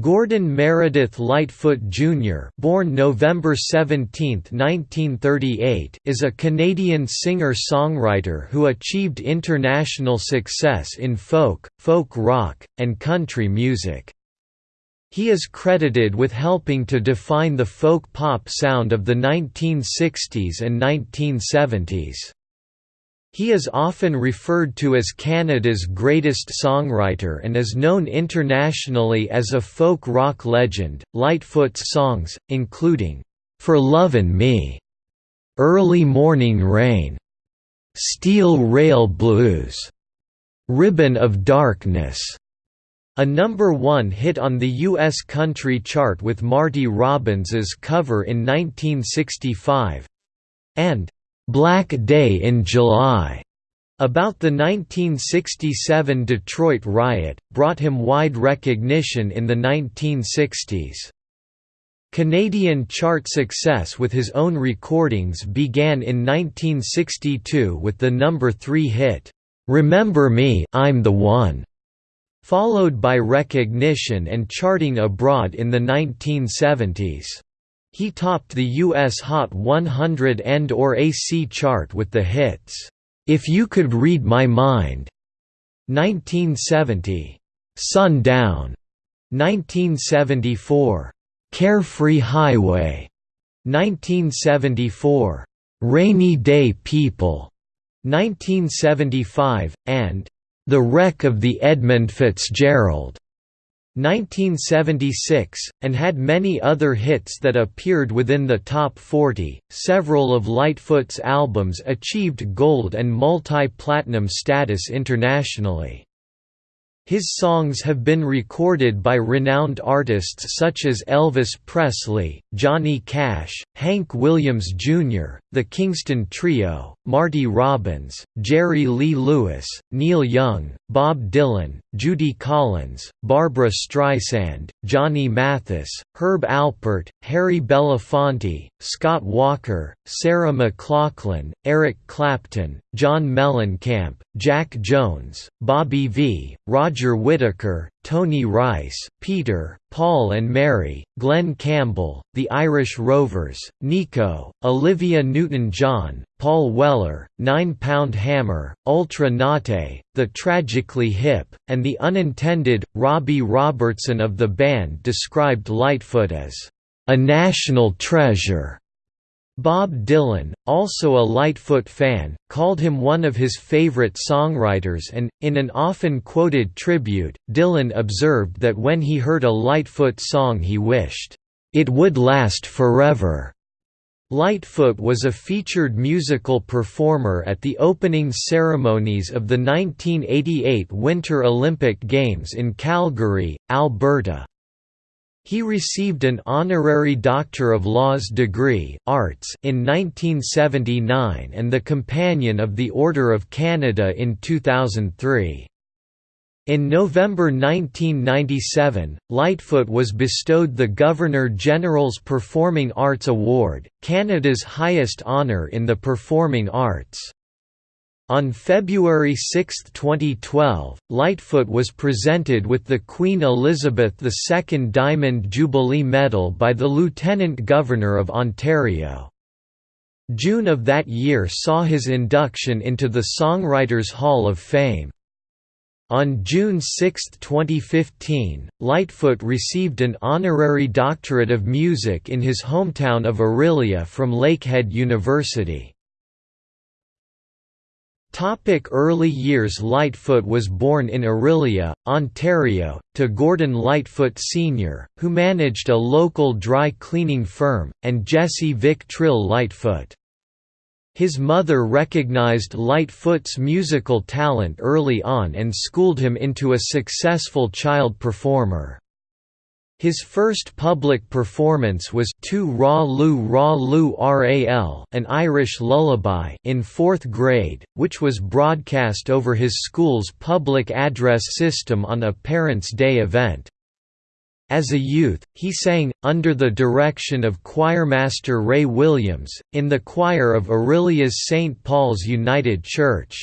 Gordon Meredith Lightfoot Jr. born November 17, 1938, is a Canadian singer-songwriter who achieved international success in folk, folk rock, and country music. He is credited with helping to define the folk pop sound of the 1960s and 1970s. He is often referred to as Canada's greatest songwriter and is known internationally as a folk rock legend. Lightfoot's songs, including For Lovin' Me, Early Morning Rain, Steel Rail Blues, Ribbon of Darkness, a number one hit on the U.S. country chart with Marty Robbins's cover in 1965, and Black Day in July about the 1967 Detroit riot, brought him wide recognition in the 1960s. Canadian chart success with his own recordings began in 1962 with the number 3 hit, "'Remember Me I'm the One' followed by recognition and charting abroad in the 1970s. He topped the US Hot 100 and or AC chart with the hits, "'If You Could Read My Mind' 1970, "'Sundown' 1974, "'Carefree Highway' 1974, "'Rainy Day People' 1975, and "'The Wreck of the Edmund Fitzgerald' 1976, and had many other hits that appeared within the top 40. Several of Lightfoot's albums achieved gold and multi platinum status internationally. His songs have been recorded by renowned artists such as Elvis Presley, Johnny Cash, Hank Williams Jr., the Kingston Trio, Marty Robbins, Jerry Lee Lewis, Neil Young, Bob Dylan, Judy Collins, Barbra Streisand, Johnny Mathis, Herb Alpert, Harry Belafonte, Scott Walker, Sarah McLachlan, Eric Clapton, John Mellencamp, Jack Jones, Bobby V, Roger Whittaker, Tony Rice, Peter, Paul and Mary, Glen Campbell, The Irish Rovers, Nico, Olivia Newton-John, Paul Weller, Nine Pound Hammer, Ultra Naté, The Tragically Hip, and the unintended, Robbie Robertson of the band described Lightfoot as, "...a national treasure." Bob Dylan, also a Lightfoot fan, called him one of his favorite songwriters and, in an often quoted tribute, Dylan observed that when he heard a Lightfoot song he wished, "...it would last forever." Lightfoot was a featured musical performer at the opening ceremonies of the 1988 Winter Olympic Games in Calgary, Alberta. He received an honorary Doctor of Laws degree Arts in 1979 and the Companion of the Order of Canada in 2003. In November 1997, Lightfoot was bestowed the Governor-General's Performing Arts Award, Canada's highest honour in the performing arts. On February 6, 2012, Lightfoot was presented with the Queen Elizabeth II Diamond Jubilee Medal by the Lieutenant Governor of Ontario. June of that year saw his induction into the Songwriters Hall of Fame. On June 6, 2015, Lightfoot received an honorary doctorate of music in his hometown of Orillia from Lakehead University. Topic early years Lightfoot was born in Orillia, Ontario, to Gordon Lightfoot Sr., who managed a local dry cleaning firm, and Jessie Vick Trill Lightfoot. His mother recognized Lightfoot's musical talent early on and schooled him into a successful child performer. His first public performance was Tu Ra Lu Ra Lu Ral an Irish lullaby in fourth grade, which was broadcast over his school's public address system on a Parents' Day event. As a youth, he sang, under the direction of choirmaster Ray Williams, in the choir of Orillia's St. Paul's United Church.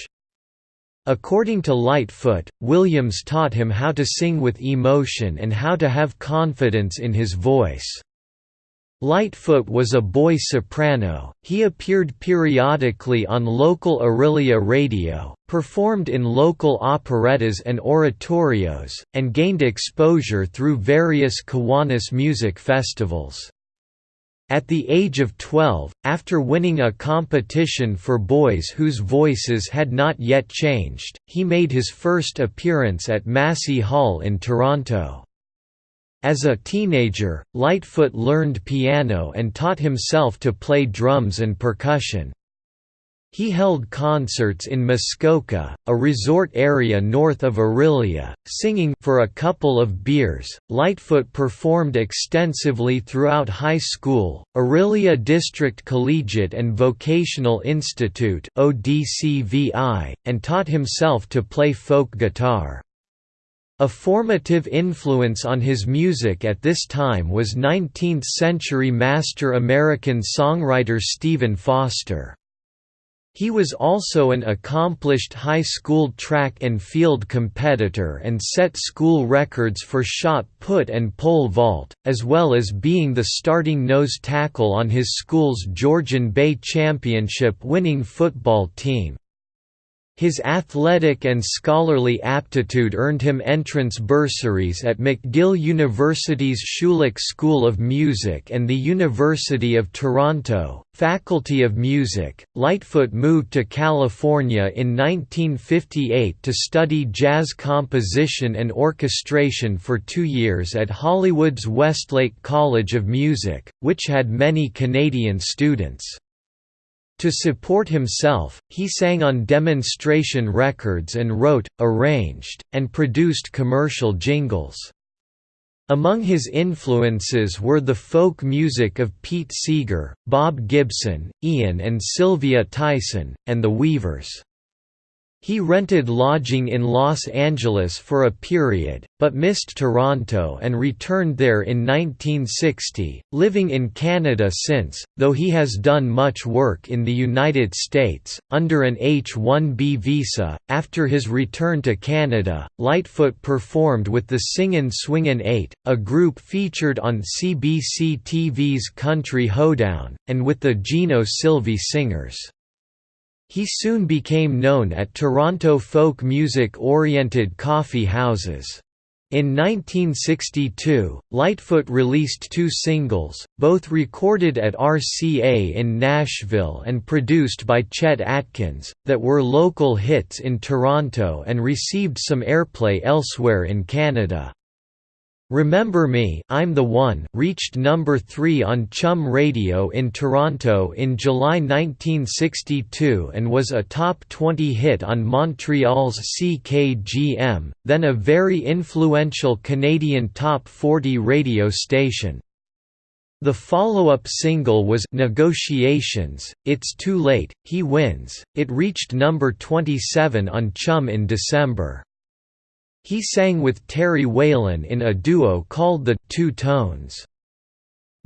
According to Lightfoot, Williams taught him how to sing with emotion and how to have confidence in his voice. Lightfoot was a boy soprano, he appeared periodically on local Orillia radio, performed in local operettas and oratorios, and gained exposure through various Kiwanis music festivals. At the age of 12, after winning a competition for boys whose voices had not yet changed, he made his first appearance at Massey Hall in Toronto. As a teenager, Lightfoot learned piano and taught himself to play drums and percussion. He held concerts in Muskoka, a resort area north of Orillia, singing for a couple of beers. Lightfoot performed extensively throughout high school, Orillia District Collegiate and Vocational Institute (ODCVI), and taught himself to play folk guitar. A formative influence on his music at this time was 19th-century master American songwriter Stephen Foster. He was also an accomplished high school track and field competitor and set school records for shot put and pole vault, as well as being the starting nose tackle on his school's Georgian Bay Championship winning football team. His athletic and scholarly aptitude earned him entrance bursaries at McGill University's Schulich School of Music and the University of Toronto, Faculty of Music. Lightfoot moved to California in 1958 to study jazz composition and orchestration for two years at Hollywood's Westlake College of Music, which had many Canadian students. To support himself, he sang on demonstration records and wrote, arranged, and produced commercial jingles. Among his influences were the folk music of Pete Seeger, Bob Gibson, Ian and Sylvia Tyson, and the Weavers. He rented lodging in Los Angeles for a period, but missed Toronto and returned there in 1960, living in Canada since, though he has done much work in the United States, under an H-1B visa. After his return to Canada, Lightfoot performed with the Singin' Swingin' Eight, a group featured on CBC TV's Country Hoedown, and with the Gino Silvi Singers. He soon became known at Toronto folk music-oriented coffee houses. In 1962, Lightfoot released two singles, both recorded at RCA in Nashville and produced by Chet Atkins, that were local hits in Toronto and received some airplay elsewhere in Canada. Remember Me I'm the One reached number 3 on CHUM Radio in Toronto in July 1962 and was a top 20 hit on Montreal's CKGM, then a very influential Canadian top 40 radio station. The follow-up single was Negotiations, It's Too Late, He Wins, it reached number 27 on CHUM in December. He sang with Terry Whalen in a duo called the Two Tones.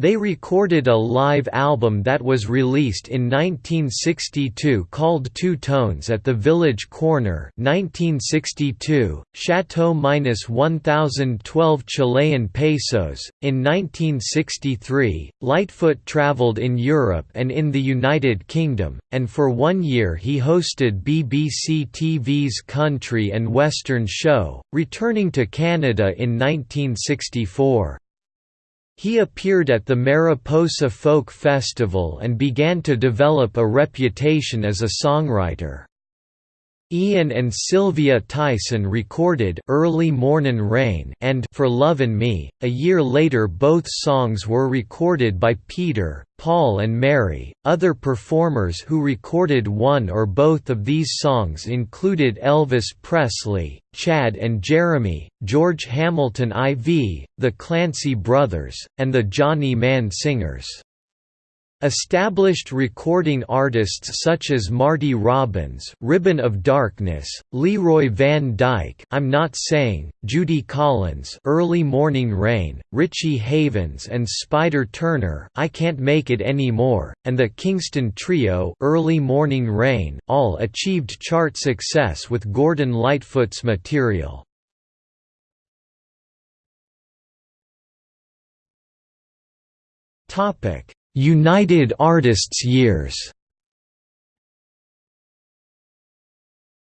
They recorded a live album that was released in 1962 called Two Tones at the Village Corner 1962, Chateau-1012 Chilean pesos. In 1963, Lightfoot traveled in Europe and in the United Kingdom, and for one year he hosted BBC TV's Country and Western show, returning to Canada in 1964. He appeared at the Mariposa Folk Festival and began to develop a reputation as a songwriter. Ian and Sylvia Tyson recorded Early Mornin' Rain and For Lovin' Me. A year later, both songs were recorded by Peter, Paul, and Mary. Other performers who recorded one or both of these songs included Elvis Presley, Chad and Jeremy, George Hamilton IV, the Clancy Brothers, and the Johnny Mann Singers. Established recording artists such as Marty Robbins, Ribbon of Darkness, Leroy Van Dyke, I'm Not Saying, Judy Collins, Early Morning Rain, Richie Havens and Spider Turner, I Can't Make It Anymore, and the Kingston Trio, Early Morning Rain, all achieved chart success with Gordon Lightfoot's material. Topic United Artists years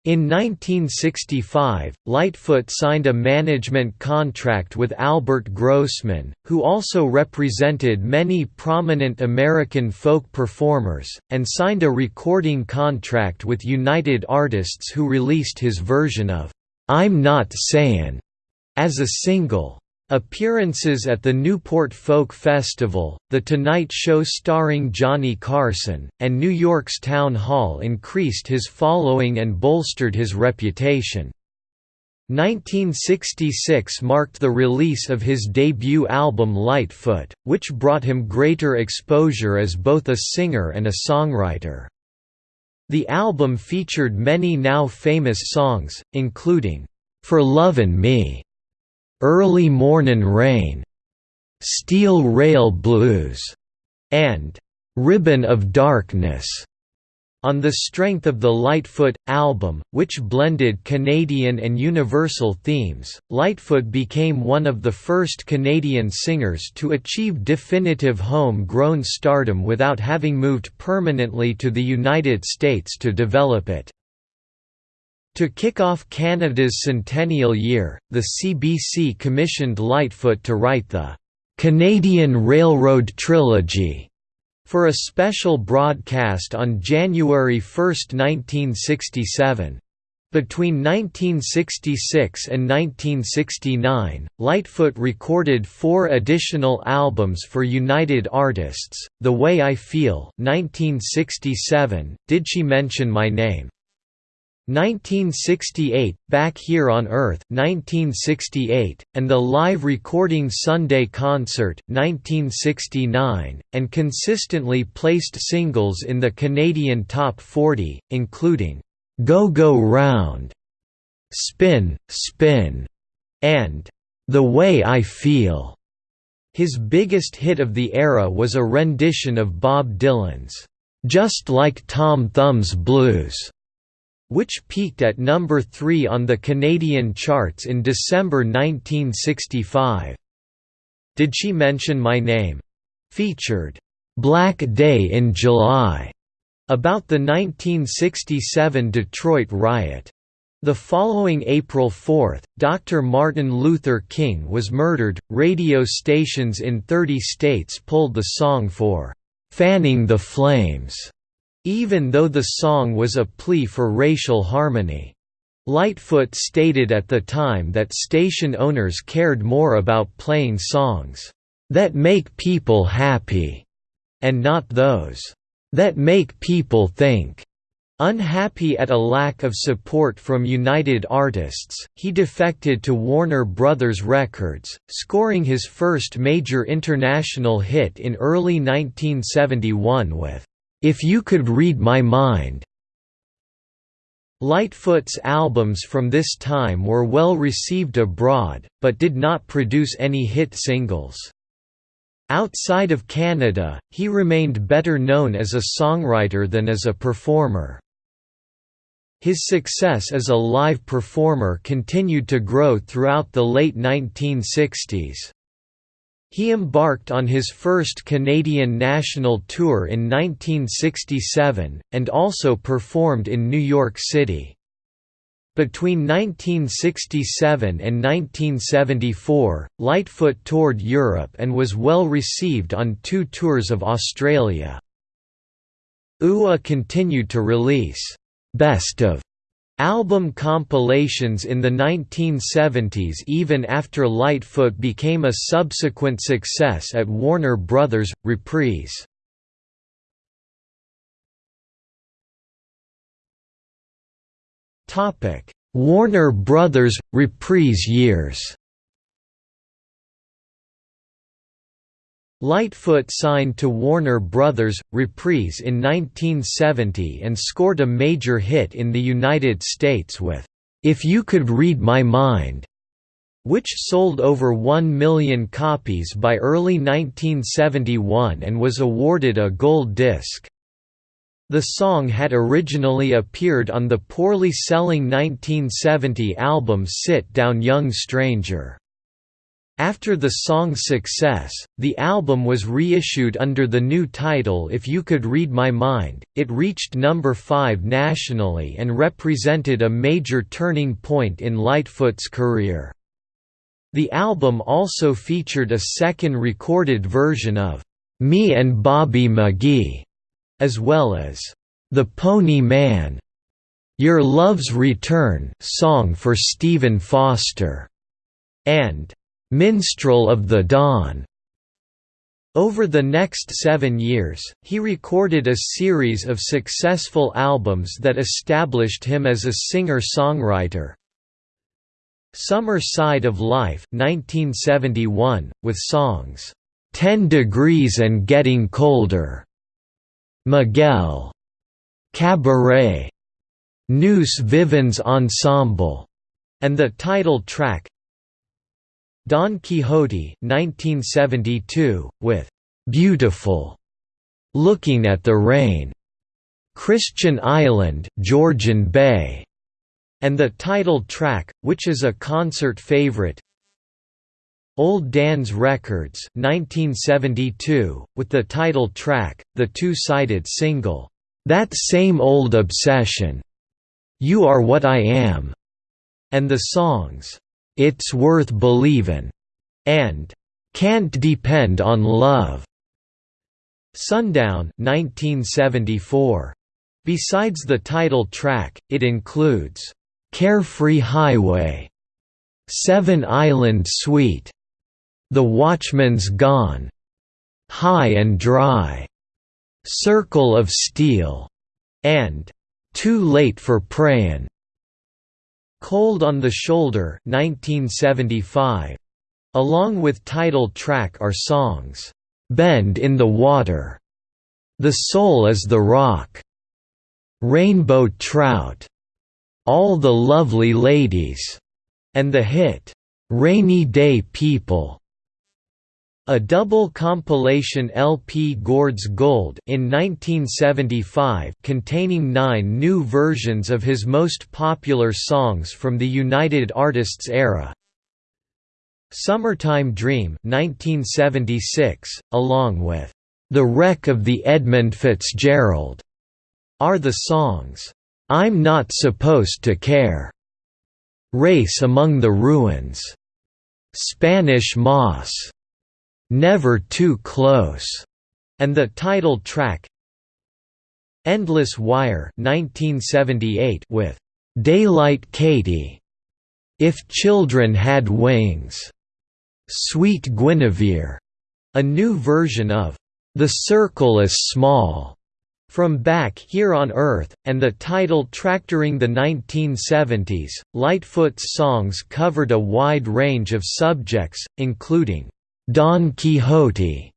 In 1965, Lightfoot signed a management contract with Albert Grossman, who also represented many prominent American folk performers, and signed a recording contract with United Artists who released his version of "'I'm Not Sayin' as a single. Appearances at the Newport Folk Festival, The Tonight Show starring Johnny Carson, and New York's Town Hall increased his following and bolstered his reputation. 1966 marked the release of his debut album Lightfoot, which brought him greater exposure as both a singer and a songwriter. The album featured many now famous songs, including, "'For Lovin' Me' Early Mornin' Rain, Steel Rail Blues, and Ribbon of Darkness. On the strength of the Lightfoot album, which blended Canadian and Universal themes, Lightfoot became one of the first Canadian singers to achieve definitive home-grown stardom without having moved permanently to the United States to develop it. To kick off Canada's centennial year, the CBC commissioned Lightfoot to write the "'Canadian Railroad Trilogy' for a special broadcast on January 1, 1967. Between 1966 and 1969, Lightfoot recorded four additional albums for United Artists, The Way I Feel 1967, Did She Mention My Name? 1968, Back Here on Earth 1968, and the live recording Sunday Concert 1969, and consistently placed singles in the Canadian Top 40, including, "'Go Go Round", "'Spin, Spin", and "'The Way I Feel'". His biggest hit of the era was a rendition of Bob Dylan's, "'Just Like Tom Thumb's Blues' which peaked at number 3 on the Canadian charts in December 1965. Did She Mention My Name? featured Black Day in July about the 1967 Detroit riot. The following April 4, Dr. Martin Luther King was murdered. Radio stations in 30 states pulled the song for fanning the flames even though the song was a plea for racial harmony. Lightfoot stated at the time that station owners cared more about playing songs, "...that make people happy," and not those, "...that make people think." Unhappy at a lack of support from United Artists, he defected to Warner Brothers Records, scoring his first major international hit in early 1971 with if You Could Read My Mind. Lightfoot's albums from this time were well received abroad, but did not produce any hit singles. Outside of Canada, he remained better known as a songwriter than as a performer. His success as a live performer continued to grow throughout the late 1960s. He embarked on his first Canadian national tour in 1967, and also performed in New York City. Between 1967 and 1974, Lightfoot toured Europe and was well received on two tours of Australia. UA continued to release «best of» Album compilations in the 1970s even after Lightfoot became a subsequent success at Warner Brothers, Reprise. Warner Brothers, Reprise years Lightfoot signed to Warner Brothers, Reprise in 1970 and scored a major hit in the United States with, "'If You Could Read My Mind' which sold over 1 million copies by early 1971 and was awarded a gold disc. The song had originally appeared on the poorly selling 1970 album Sit Down Young Stranger. After the song's success, the album was reissued under the new title If You Could Read My Mind. It reached number 5 nationally and represented a major turning point in Lightfoot's career. The album also featured a second recorded version of Me and Bobby McGee, as well as The Pony Man, Your Love's Return song for Stephen Foster, and Minstrel of the Dawn. Over the next seven years, he recorded a series of successful albums that established him as a singer-songwriter. Summer Side of Life 1971, with songs, "'Ten Degrees and Getting Colder", Miguel, Cabaret, Nous Vivons Ensemble, and the title track, Don Quixote 1972, with "'Beautiful' Looking at the Rain", Christian Island Georgian Bay", and the title track, which is a concert favorite. Old Dan's Records 1972, with the title track, the two-sided single, "'That Same Old Obsession' You Are What I Am", and the songs, "'It's Worth Believin' and "'Can't Depend on Love". Sundown 1974. Besides the title track, it includes, "'Carefree Highway", Seven Island Suite", The Watchman's Gone", High and Dry", Circle of Steel", and "'Too Late for Prayin'". Cold on the Shoulder 1975. Along with title track are songs, "'Bend in the Water", "'The Soul is the Rock", "'Rainbow Trout", "'All the Lovely Ladies", and the hit, "'Rainy Day People". A double compilation LP Gord's Gold in 1975 containing nine new versions of his most popular songs from the United Artists era. Summertime Dream 1976, along with The Wreck of the Edmund Fitzgerald, are the songs, I'm Not Supposed to Care, Race Among the Ruins, Spanish Moss, Never Too Close, and the title track Endless Wire 1978 with Daylight Katy, If Children Had Wings, Sweet Guinevere, a new version of The Circle is Small from Back Here on Earth, and the title track during the 1970s, Lightfoot's songs covered a wide range of subjects, including Don Quixote,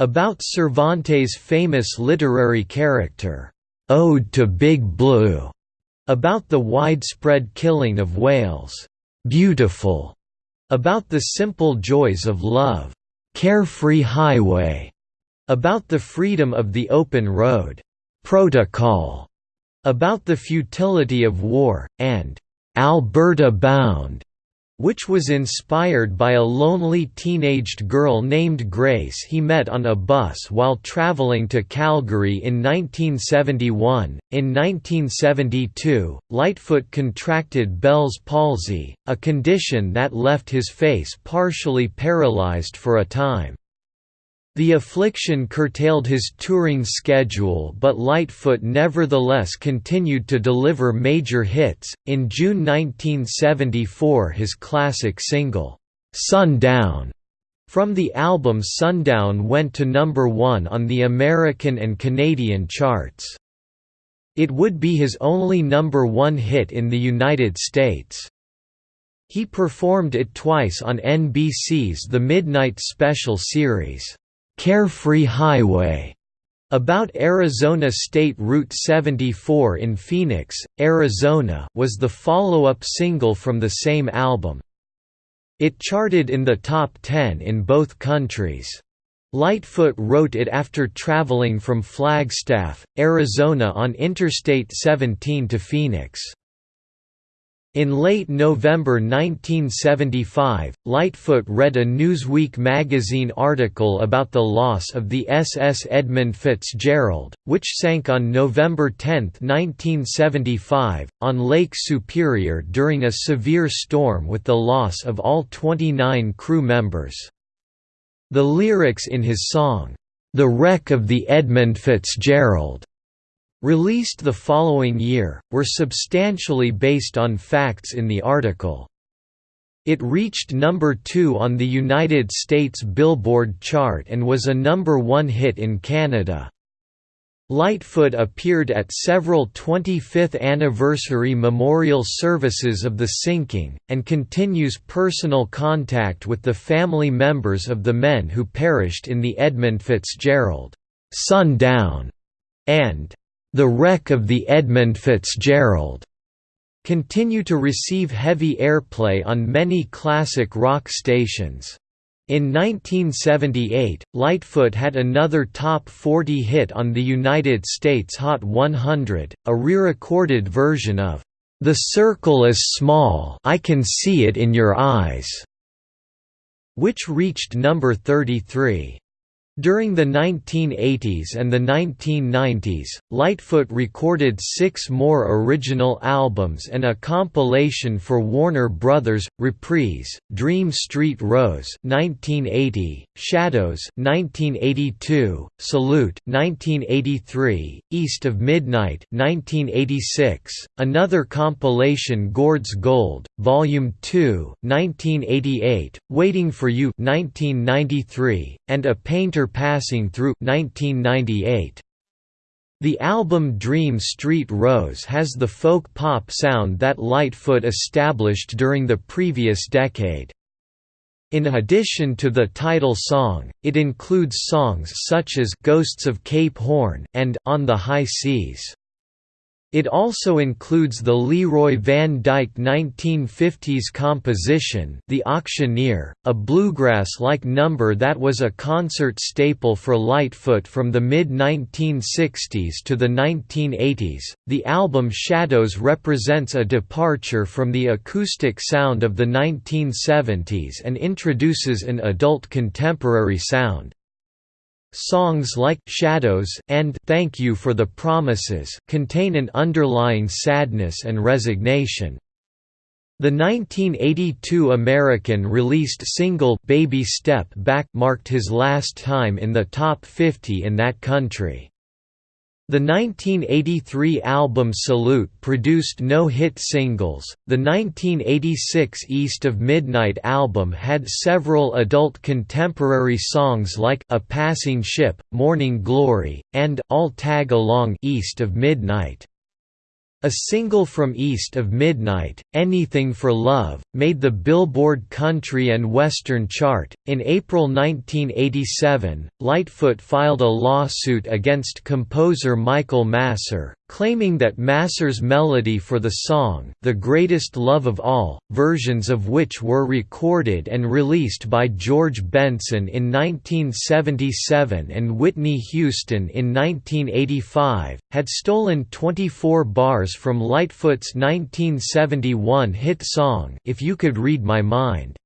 about Cervantes' famous literary character, Ode to Big Blue, about the widespread killing of whales, Beautiful, about the simple joys of love, Carefree Highway, about the freedom of the open road, Protocol, about the futility of war, and Alberta Bound, which was inspired by a lonely teenaged girl named Grace he met on a bus while traveling to Calgary in 1971. In 1972, Lightfoot contracted Bell's palsy, a condition that left his face partially paralyzed for a time. The affliction curtailed his touring schedule, but Lightfoot nevertheless continued to deliver major hits. In June 1974, his classic single, Sundown, from the album Sundown went to number one on the American and Canadian charts. It would be his only number one hit in the United States. He performed it twice on NBC's The Midnight Special series. Carefree Highway about Arizona State Route 74 in Phoenix, Arizona was the follow-up single from the same album. It charted in the top 10 in both countries. Lightfoot wrote it after traveling from Flagstaff, Arizona on Interstate 17 to Phoenix. In late November 1975, Lightfoot read a Newsweek magazine article about the loss of the SS Edmund Fitzgerald, which sank on November 10, 1975, on Lake Superior during a severe storm with the loss of all 29 crew members. The lyrics in his song, "'The Wreck of the Edmund Fitzgerald' released the following year, were substantially based on facts in the article. It reached number 2 on the United States Billboard chart and was a number 1 hit in Canada. Lightfoot appeared at several 25th anniversary memorial services of the sinking, and continues personal contact with the family members of the men who perished in the Edmund Fitzgerald, Sundown, and the Wreck of the Edmund Fitzgerald continue to receive heavy airplay on many classic rock stations. In 1978, Lightfoot had another top 40 hit on the United States Hot 100, a re-recorded version of "The Circle is Small I Can See It in Your Eyes", which reached number 33. During the 1980s and the 1990s, Lightfoot recorded six more original albums and a compilation for Warner Brothers, Reprise, Dream Street Rose 1980, Shadows 1982, Salute 1983, East of Midnight 1986, another compilation Gord's Gold, Volume 2 1988, Waiting for You 1993, and a Painter Passing Through 1998. The album Dream Street Rose has the folk pop sound that Lightfoot established during the previous decade. In addition to the title song, it includes songs such as Ghosts of Cape Horn and On the High Seas. It also includes the Leroy Van Dyke 1950s composition The Auctioneer, a bluegrass-like number that was a concert staple for Lightfoot from the mid-1960s to the 1980s. The album Shadows represents a departure from the acoustic sound of the 1970s and introduces an adult contemporary sound. Songs like Shadows and Thank You for the Promises contain an underlying sadness and resignation. The 1982 American-released single Baby Step Back marked his last time in the top 50 in that country. The 1983 album Salute produced no hit singles. The 1986 East of Midnight album had several adult contemporary songs like A Passing Ship, Morning Glory, and I'll Tag Along East of Midnight. A single from East of Midnight, Anything for Love, made the Billboard Country and Western chart. In April 1987, Lightfoot filed a lawsuit against composer Michael Masser, claiming that Masser's melody for the song The Greatest Love of All, versions of which were recorded and released by George Benson in 1977 and Whitney Houston in 1985, had stolen 24 bars from Lightfoot's 1971 hit song If You Could Read My Mind.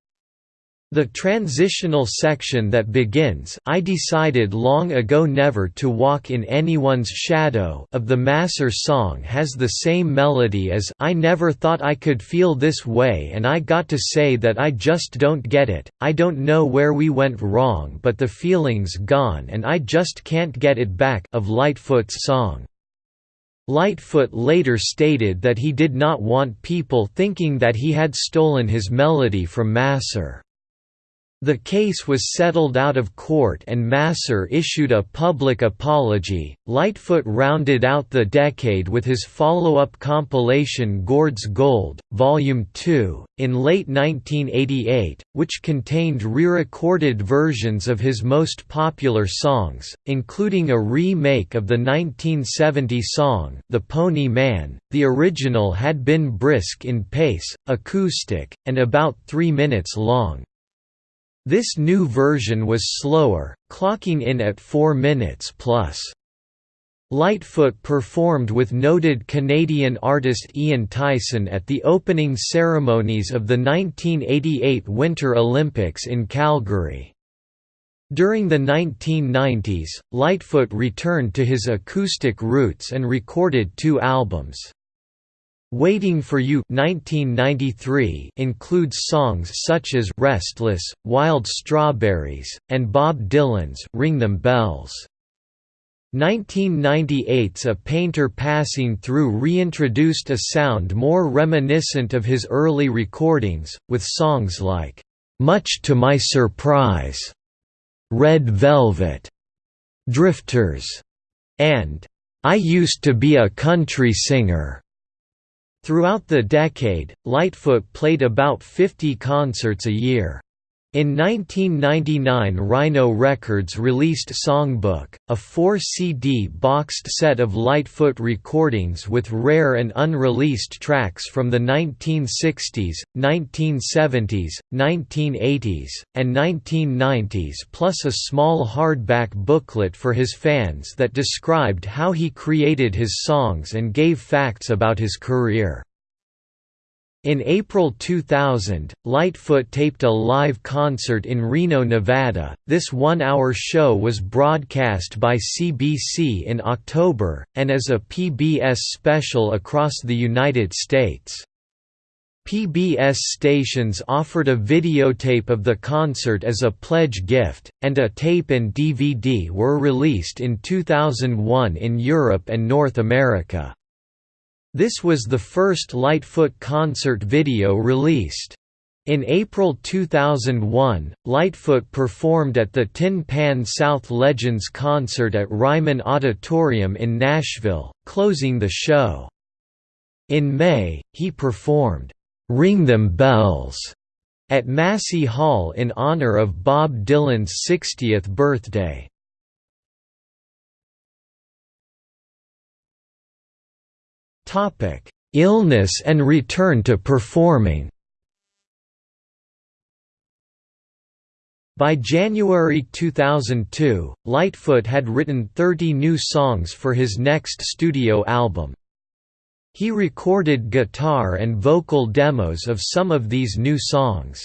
The transitional section that begins I decided long ago never to walk in anyone's shadow of the Masser song has the same melody as I never thought I could feel this way and I got to say that I just don't get it, I don't know where we went wrong but the feeling's gone and I just can't get it back of Lightfoot's song. Lightfoot later stated that he did not want people thinking that he had stolen his melody from Masser. The case was settled out of court and Masser issued a public apology. Lightfoot rounded out the decade with his follow-up compilation Gord's Gold, Volume 2, in late 1988, which contained re-recorded versions of his most popular songs, including a remake of the 1970 song The Pony Man. The original had been brisk in pace, acoustic, and about 3 minutes long. This new version was slower, clocking in at 4 minutes plus. Lightfoot performed with noted Canadian artist Ian Tyson at the opening ceremonies of the 1988 Winter Olympics in Calgary. During the 1990s, Lightfoot returned to his acoustic roots and recorded two albums. Waiting for You 1993 includes songs such as Restless, Wild Strawberries, and Bob Dylan's Ring Them Bells. 1998's A Painter Passing Through reintroduced a sound more reminiscent of his early recordings, with songs like, "'Much to My Surprise", "'Red Velvet", "'Drifters", and "'I Used to Be a Country Singer' Throughout the decade, Lightfoot played about 50 concerts a year. In 1999 Rhino Records released Songbook, a 4-CD boxed set of Lightfoot recordings with rare and unreleased tracks from the 1960s, 1970s, 1980s, and 1990s plus a small hardback booklet for his fans that described how he created his songs and gave facts about his career. In April 2000, Lightfoot taped a live concert in Reno, Nevada. This one hour show was broadcast by CBC in October, and as a PBS special across the United States. PBS stations offered a videotape of the concert as a pledge gift, and a tape and DVD were released in 2001 in Europe and North America. This was the first Lightfoot concert video released. In April 2001, Lightfoot performed at the Tin Pan South Legends concert at Ryman Auditorium in Nashville, closing the show. In May, he performed, "'Ring Them Bells' at Massey Hall in honor of Bob Dylan's 60th birthday. Topic: Illness and return to performing. By January 2002, Lightfoot had written 30 new songs for his next studio album. He recorded guitar and vocal demos of some of these new songs.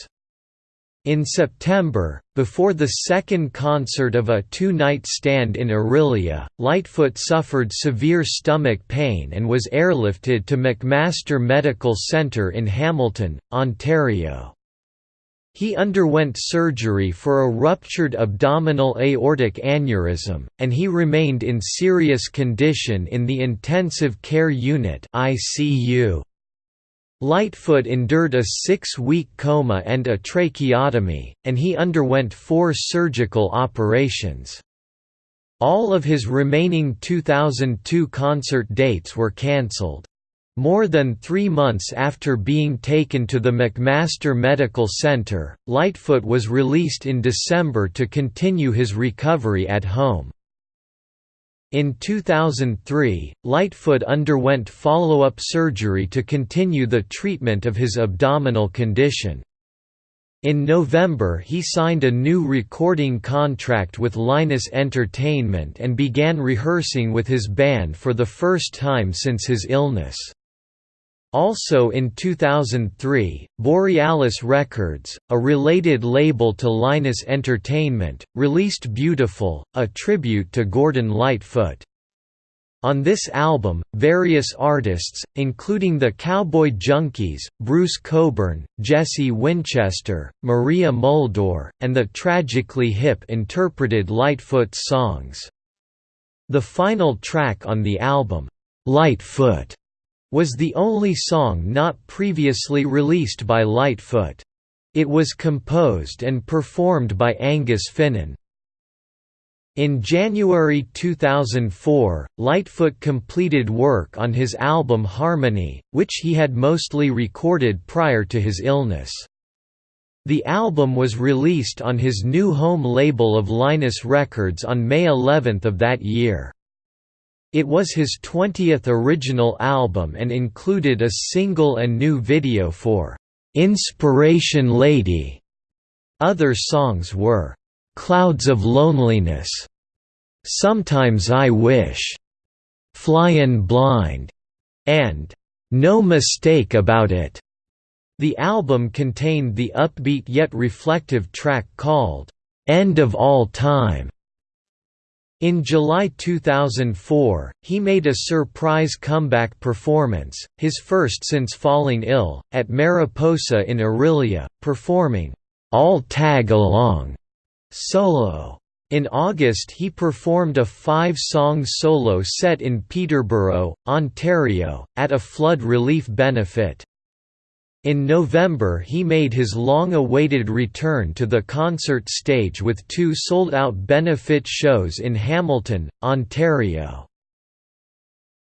In September, before the second concert of a two-night stand in Orillia, Lightfoot suffered severe stomach pain and was airlifted to McMaster Medical Centre in Hamilton, Ontario. He underwent surgery for a ruptured abdominal aortic aneurysm, and he remained in serious condition in the intensive care unit ICU. Lightfoot endured a six-week coma and a tracheotomy, and he underwent four surgical operations. All of his remaining 2002 concert dates were cancelled. More than three months after being taken to the McMaster Medical Center, Lightfoot was released in December to continue his recovery at home. In 2003, Lightfoot underwent follow-up surgery to continue the treatment of his abdominal condition. In November he signed a new recording contract with Linus Entertainment and began rehearsing with his band for the first time since his illness. Also in 2003, Borealis Records, a related label to Linus Entertainment, released Beautiful, a tribute to Gordon Lightfoot. On this album, various artists, including the Cowboy Junkies, Bruce Cockburn, Jesse Winchester, Maria Muldaur, and the Tragically Hip interpreted Lightfoot's songs. The final track on the album, Lightfoot, was the only song not previously released by Lightfoot. It was composed and performed by Angus Finnan. In January 2004, Lightfoot completed work on his album Harmony, which he had mostly recorded prior to his illness. The album was released on his new home label of Linus Records on May 11 of that year. It was his 20th original album and included a single and new video for "'Inspiration Lady". Other songs were "'Clouds of Loneliness", "'Sometimes I Wish", "'Flyin' Blind", and "'No Mistake About It'". The album contained the upbeat yet reflective track called, "'End of All Time' In July 2004, he made a surprise comeback performance, his first since falling ill, at Mariposa in Orillia, performing, "'I'll Tag Along' solo. In August he performed a five-song solo set in Peterborough, Ontario, at a flood relief benefit. In November he made his long-awaited return to the concert stage with two sold-out benefit shows in Hamilton, Ontario.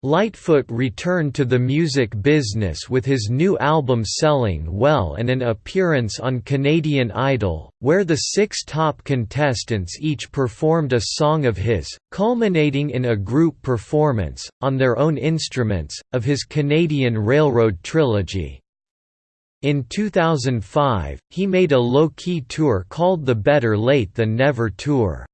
Lightfoot returned to the music business with his new album selling well and an appearance on Canadian Idol, where the six top contestants each performed a song of his, culminating in a group performance, on their own instruments, of his Canadian Railroad trilogy. In 2005, he made a low-key tour called the Better Late Than Never Tour.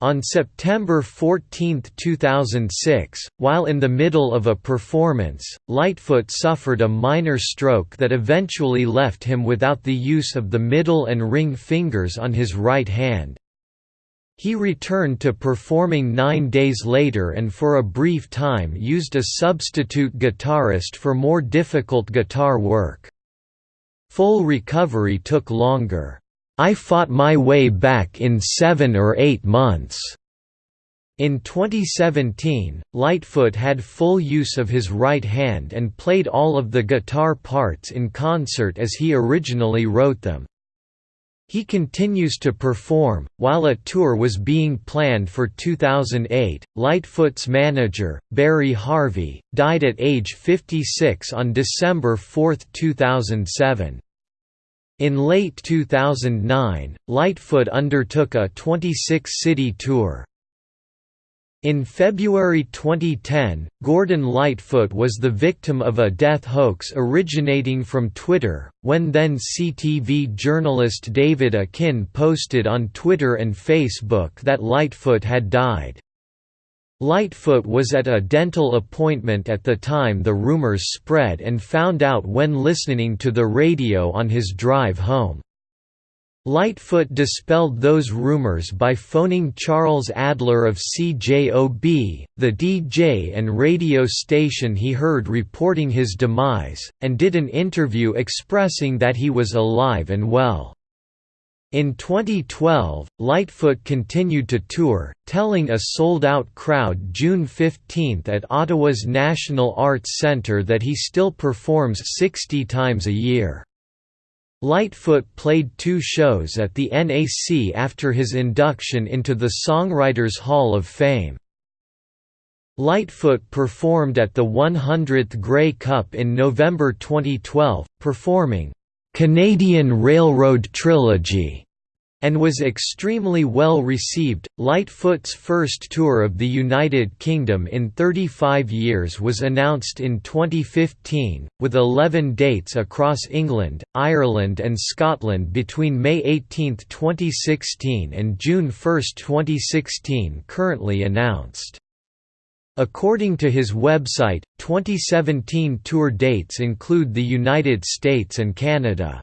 On September 14, 2006, while in the middle of a performance, Lightfoot suffered a minor stroke that eventually left him without the use of the middle and ring fingers on his right hand. He returned to performing nine days later and for a brief time used a substitute guitarist for more difficult guitar work. Full recovery took longer. I fought my way back in seven or eight months. In 2017, Lightfoot had full use of his right hand and played all of the guitar parts in concert as he originally wrote them. He continues to perform. While a tour was being planned for 2008, Lightfoot's manager, Barry Harvey, died at age 56 on December 4, 2007. In late 2009, Lightfoot undertook a 26-city tour. In February 2010, Gordon Lightfoot was the victim of a death hoax originating from Twitter, when then CTV journalist David Akin posted on Twitter and Facebook that Lightfoot had died. Lightfoot was at a dental appointment at the time the rumors spread and found out when listening to the radio on his drive home. Lightfoot dispelled those rumors by phoning Charles Adler of CJOB, the DJ and radio station he heard reporting his demise, and did an interview expressing that he was alive and well. In 2012, Lightfoot continued to tour, telling a sold-out crowd June 15 at Ottawa's National Arts Centre that he still performs 60 times a year. Lightfoot played two shows at the NAC after his induction into the Songwriters Hall of Fame. Lightfoot performed at the 100th Grey Cup in November 2012, performing, "'Canadian Railroad Trilogy' and was extremely well received. Lightfoot's first tour of the United Kingdom in 35 years was announced in 2015, with 11 dates across England, Ireland, and Scotland between May 18, 2016 and June 1, 2016, currently announced. According to his website, 2017 tour dates include the United States and Canada.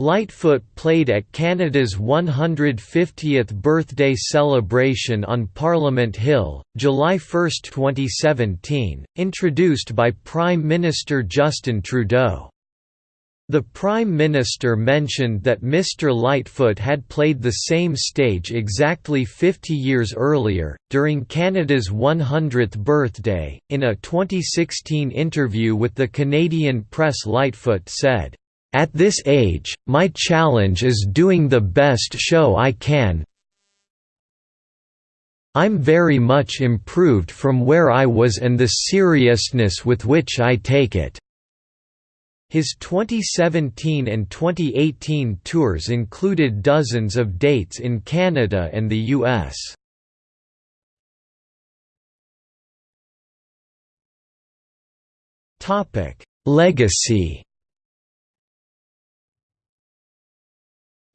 Lightfoot played at Canada's 150th birthday celebration on Parliament Hill, July 1, 2017, introduced by Prime Minister Justin Trudeau. The Prime Minister mentioned that Mr. Lightfoot had played the same stage exactly 50 years earlier, during Canada's 100th birthday. In a 2016 interview with the Canadian press, Lightfoot said, At this age, my challenge is doing the best show I can I'm very much improved from where I was and the seriousness with which I take it." His 2017 and 2018 tours included dozens of dates in Canada and the US. Legacy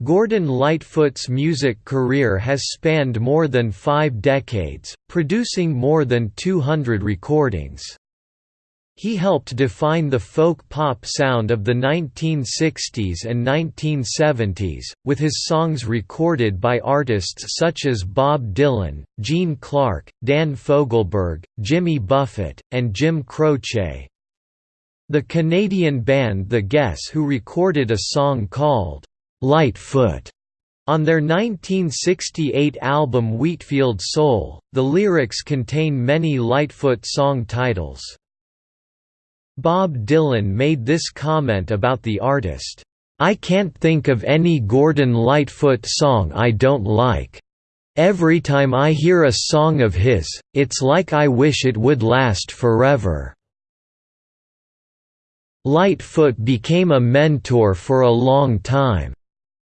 Gordon Lightfoot's music career has spanned more than five decades, producing more than 200 recordings. He helped define the folk-pop sound of the 1960s and 1970s, with his songs recorded by artists such as Bob Dylan, Gene Clark, Dan Fogelberg, Jimmy Buffett, and Jim Croce. The Canadian band The Guess Who recorded a song called, "'Lightfoot' On their 1968 album Wheatfield Soul, the lyrics contain many Lightfoot song titles. Bob Dylan made this comment about the artist, "'I can't think of any Gordon Lightfoot song I don't like. Every time I hear a song of his, it's like I wish it would last forever." Lightfoot became a mentor for a long time.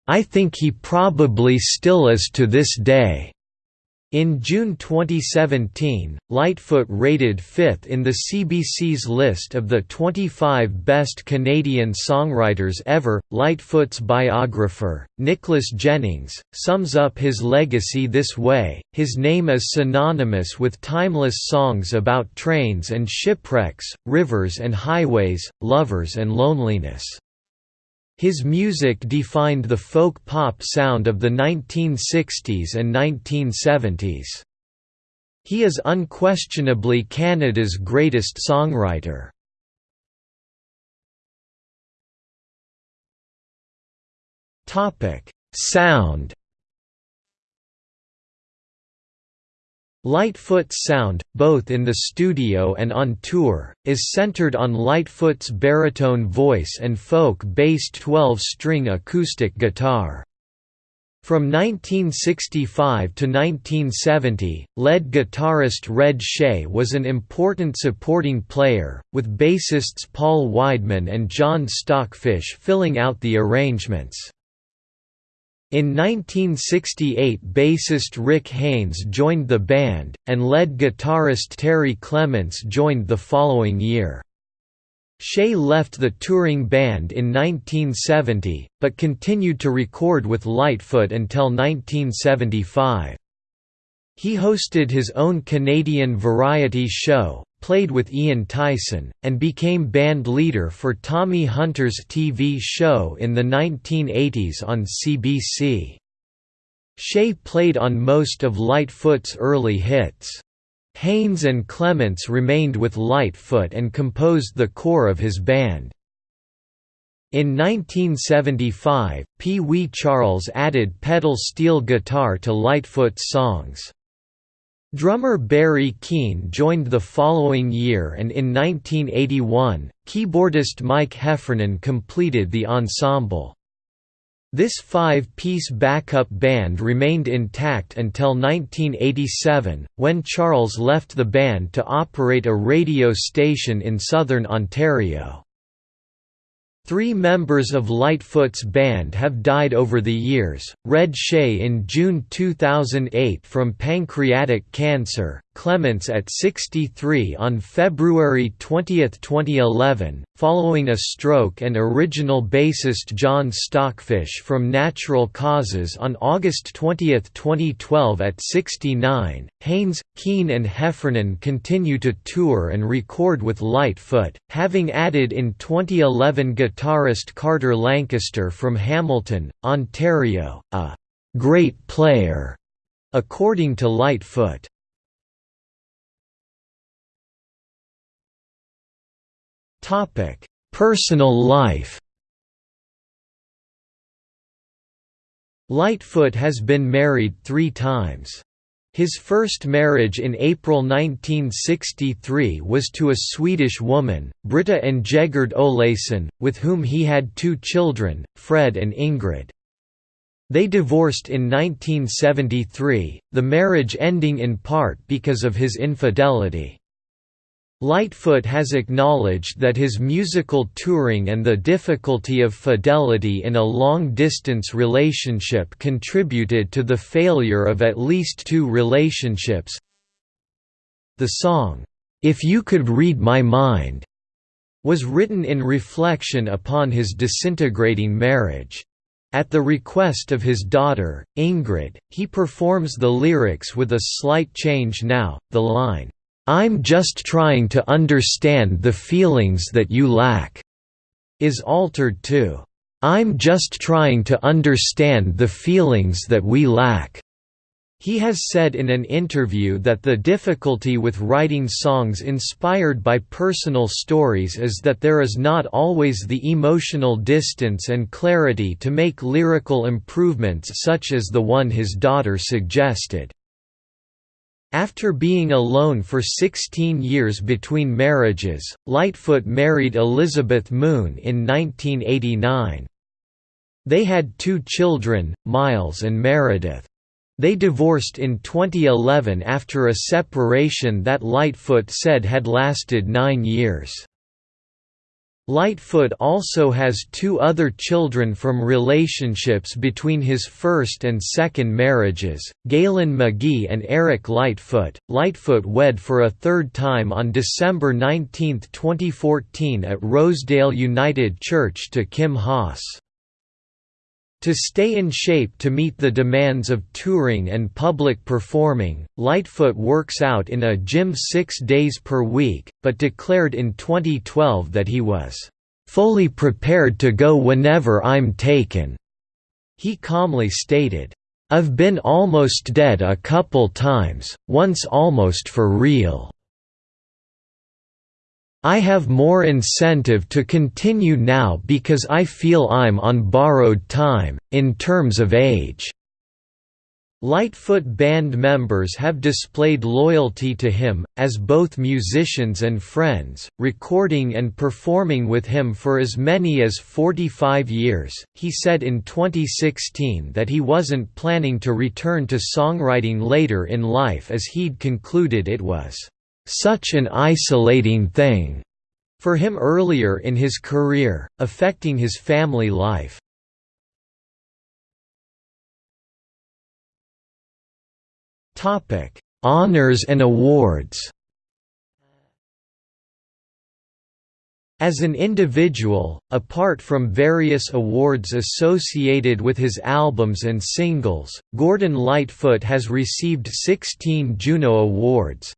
I think he probably still is to this day. In June 2017, Lightfoot rated fifth in the CBC's list of the 25 best Canadian songwriters ever. Lightfoot's biographer, Nicholas Jennings, sums up his legacy this way his name is synonymous with timeless songs about trains and shipwrecks, rivers and highways, lovers and loneliness. His music defined the folk-pop sound of the 1960s and 1970s. He is unquestionably Canada's greatest songwriter. Sound Lightfoot's sound, both in the studio and on tour, is centered on Lightfoot's baritone voice and folk-based 12-string acoustic guitar. From 1965 to 1970, lead guitarist Red Shea was an important supporting player, with bassists Paul Weidman and John Stockfish filling out the arrangements. In 1968 bassist Rick Haynes joined the band, and lead guitarist Terry Clements joined the following year. Shea left the touring band in 1970, but continued to record with Lightfoot until 1975. He hosted his own Canadian variety show, played with Ian Tyson, and became band leader for Tommy Hunter's TV show in the 1980s on CBC. Shea played on most of Lightfoot's early hits. Haynes and Clements remained with Lightfoot and composed the core of his band. In 1975, Pee Wee Charles added pedal steel guitar to Lightfoot's songs. Drummer Barry Keane joined the following year and in 1981, keyboardist Mike Heffernan completed the ensemble. This five-piece backup band remained intact until 1987, when Charles left the band to operate a radio station in southern Ontario. Three members of Lightfoot's band have died over the years, Red Shea in June 2008 from pancreatic cancer, Clements at 63 on February 20, 2011, following a stroke and original bassist John Stockfish from natural causes on August 20, 2012 at 69. Haynes, Keane and Heffernan continue to tour and record with Lightfoot, having added in 2011 guitarist Carter Lancaster from Hamilton, Ontario, a «great player», according to Lightfoot. Topic: Personal life. Lightfoot has been married three times. His first marriage in April 1963 was to a Swedish woman, Britta Ingegerd Olason, with whom he had two children, Fred and Ingrid. They divorced in 1973, the marriage ending in part because of his infidelity. Lightfoot has acknowledged that his musical touring and the difficulty of fidelity in a long-distance relationship contributed to the failure of at least two relationships. The song, "'If You Could Read My Mind' was written in reflection upon his disintegrating marriage. At the request of his daughter, Ingrid, he performs the lyrics with a slight change now, the line, "'I'm just trying to understand the feelings that you lack' is altered to, "'I'm just trying to understand the feelings that we lack' He has said in an interview that the difficulty with writing songs inspired by personal stories is that there is not always the emotional distance and clarity to make lyrical improvements such as the one his daughter suggested. After being alone for 16 years between marriages, Lightfoot married Elizabeth Moon in 1989. They had two children, Miles and Meredith. They divorced in 2011 after a separation that Lightfoot said had lasted nine years. Lightfoot also has two other children from relationships between his first and second marriages, Galen McGee and Eric Lightfoot. Lightfoot wed for a third time on December 19, 2014 at Rosedale United Church to Kim Hasse. To stay in shape to meet the demands of touring and public performing, Lightfoot works out in a gym six days per week, but declared in 2012 that he was, "...fully prepared to go whenever I'm taken." He calmly stated, "...I've been almost dead a couple times, once almost for real." I have more incentive to continue now because I feel I'm on borrowed time, in terms of age." Lightfoot band members have displayed loyalty to him, as both musicians and friends, recording and performing with him for as many as 45 years. He said in 2016 that he wasn't planning to return to songwriting later in life as he'd concluded it was such an isolating thing for him earlier in his career, affecting his family life. Topic: Honors and awards. As an individual, apart from various awards associated with his albums and singles, Gordon Lightfoot has received 16 Juno Awards,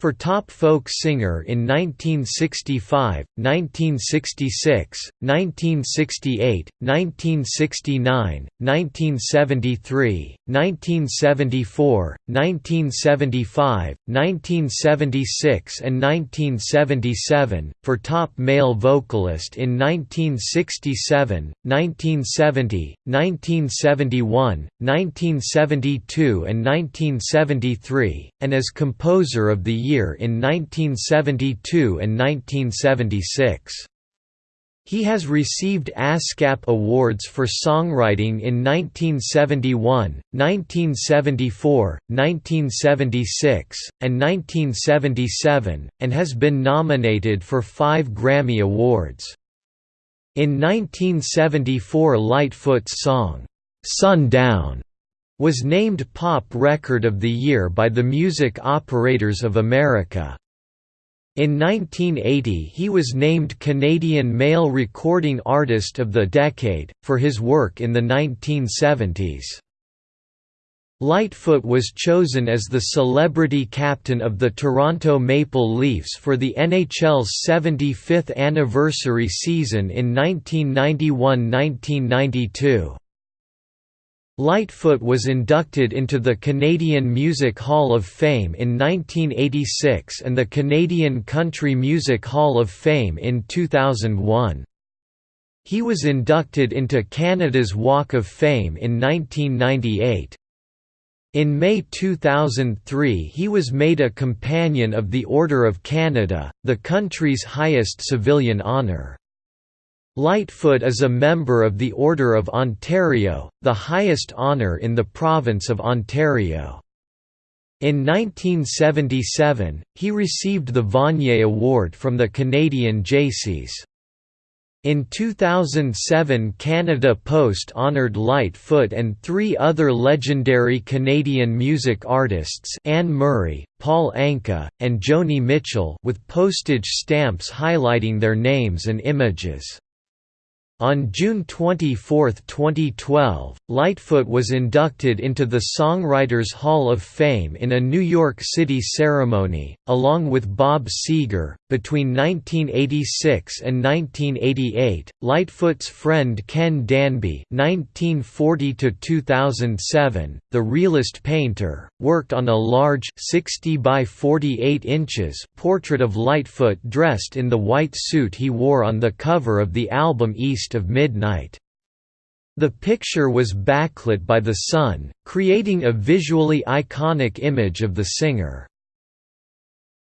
for Top Folk Singer in 1965, 1966, 1968, 1969, 1973, 1974, 1975, 1976 and 1977, for Top Male Vocalist in 1967, 1970, 1971, 1972 and 1973, and as Composer of the Year in 1972 and 1976. He has received ASCAP awards for songwriting in 1971, 1974, 1976, and 1977, and has been nominated for five Grammy Awards. In 1974 Lightfoot's song, "'Sundown' was named Pop Record of the Year by the Music Operators of America. In 1980 he was named Canadian Male Recording Artist of the Decade, for his work in the 1970s. Lightfoot was chosen as the celebrity captain of the Toronto Maple Leafs for the NHL's 75th anniversary season in 1991–1992. Lightfoot was inducted into the Canadian Music Hall of Fame in 1986 and the Canadian Country Music Hall of Fame in 2001. He was inducted into Canada's Walk of Fame in 1998. In May 2003 he was made a Companion of the Order of Canada, the country's highest civilian honour. Lightfoot is a member of the Order of Ontario, the highest honour in the province of Ontario. In 1977, he received the Vanier Award from the Canadian Jaycees. In 2007 Canada Post honoured Lightfoot and three other legendary Canadian music artists Anne Murray, Paul Anka, and Joni Mitchell with postage stamps highlighting their names and images. On June 24, 2012, Lightfoot was inducted into the Songwriters Hall of Fame in a New York City ceremony, along with Bob Seger. Between 1986 and 1988, Lightfoot's friend Ken Danby (1940–2007), the realist painter, worked on a large 60 by 48 inches portrait of Lightfoot dressed in the white suit he wore on the cover of the album East of Midnight. The picture was backlit by the sun, creating a visually iconic image of the singer.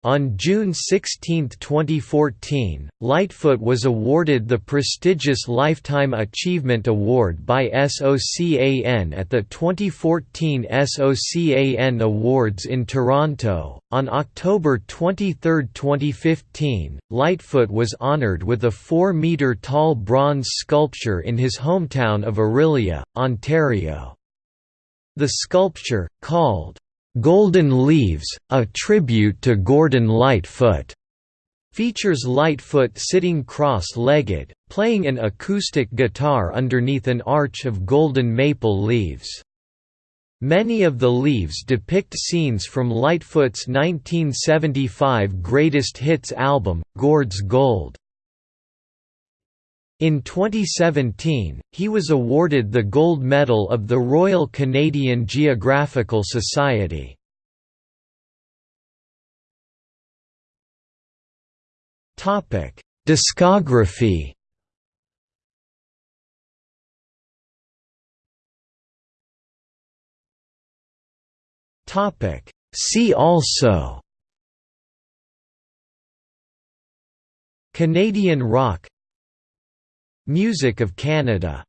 On June 16, 2014, Lightfoot was awarded the prestigious Lifetime Achievement Award by SOCAN at the 2014 SOCAN Awards in Toronto. On October 23, 2015, Lightfoot was honored with a 4 metre tall bronze sculpture in his hometown of Orillia, Ontario. The sculpture, called Golden Leaves, a tribute to Gordon Lightfoot, features Lightfoot sitting cross-legged, playing an acoustic guitar underneath an arch of golden maple leaves. Many of the leaves depict scenes from Lightfoot's 1975 Greatest Hits album, Gord's Gold. In 2017, he was awarded the Gold Medal of the Royal Canadian Geographical Society. Discography. Topic See also. Canadian rock Music of Canada